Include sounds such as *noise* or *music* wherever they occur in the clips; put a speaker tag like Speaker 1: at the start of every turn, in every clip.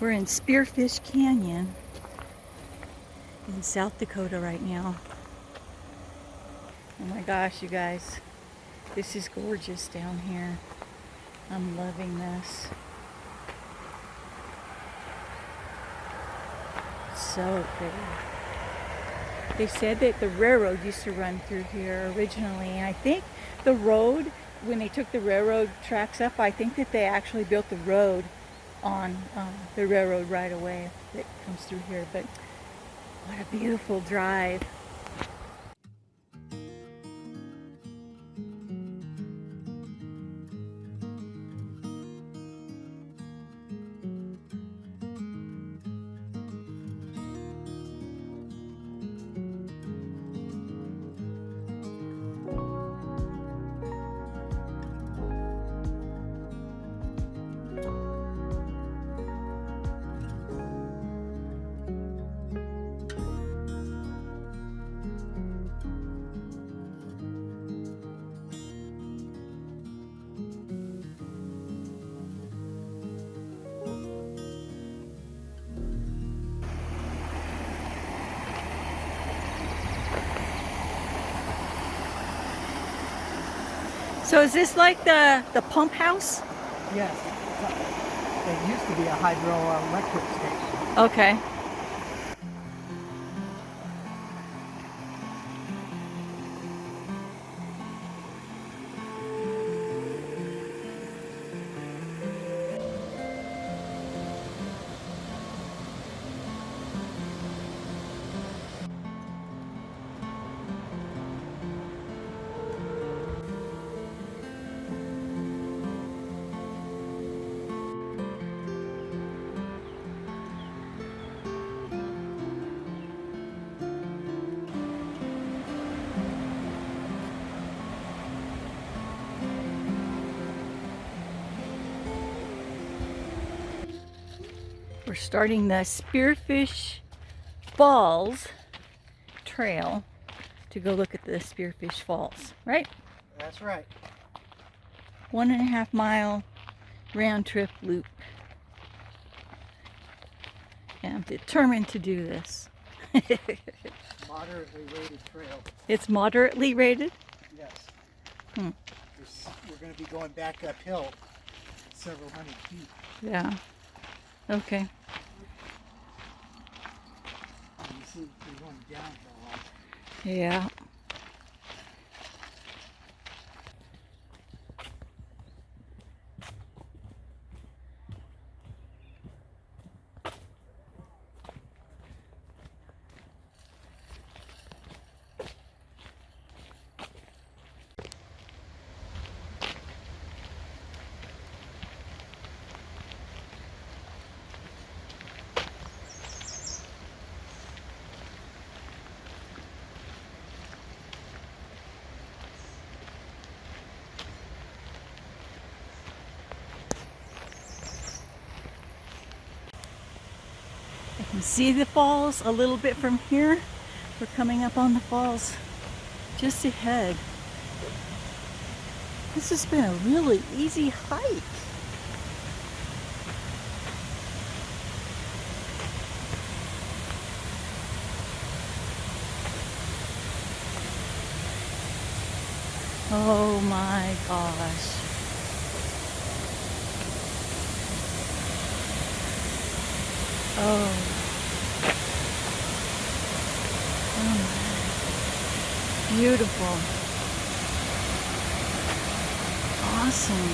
Speaker 1: We're in Spearfish Canyon in South Dakota right now. Oh my gosh, you guys. This is gorgeous down here. I'm loving this. So pretty. They said that the railroad used to run through here originally, and I think the road, when they took the railroad tracks up, I think that they actually built the road on um, the railroad right away that comes through here. But what a beautiful drive. So is this like the, the pump house?
Speaker 2: Yes. It used to be a hydroelectric station.
Speaker 1: Okay. We're starting the Spearfish Falls trail to go look at the Spearfish Falls, right?
Speaker 2: That's right.
Speaker 1: One and a half mile round trip loop. And I'm determined to do this. *laughs*
Speaker 2: Moderately rated trail.
Speaker 1: It's moderately rated?
Speaker 2: Yes.
Speaker 1: Hmm.
Speaker 2: We're going to be going back uphill several hundred feet.
Speaker 1: Yeah. Okay.
Speaker 2: Going downhill.
Speaker 1: Yeah. See the falls a little bit from here. We're coming up on the falls just ahead. This has been a really easy hike. Oh my gosh. Oh. Beautiful. Awesome.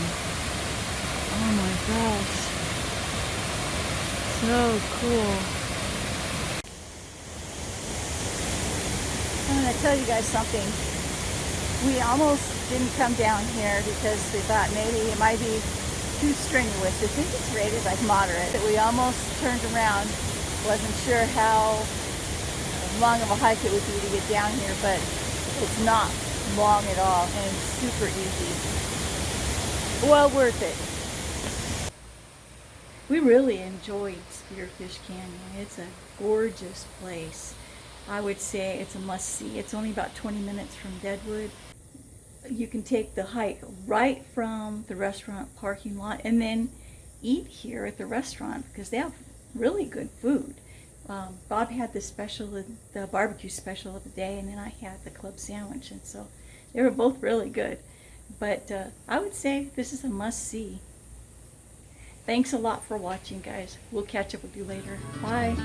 Speaker 1: Oh my gosh. So cool. I'm going to tell you guys something. We almost didn't come down here because we thought maybe it might be too strenuous. I think it's rated like moderate. But we almost turned around. Wasn't sure how long of a hike it would be to get down here, but it's not long at all and super easy. Well worth it. We really enjoyed Spearfish Canyon. It's a gorgeous place. I would say it's a must-see. It's only about 20 minutes from Deadwood you can take the hike right from the restaurant parking lot and then eat here at the restaurant because they have really good food. Um, Bob had the special, the barbecue special of the day, and then I had the club sandwich, and so they were both really good. But uh, I would say this is a must see. Thanks a lot for watching, guys. We'll catch up with you later. Bye.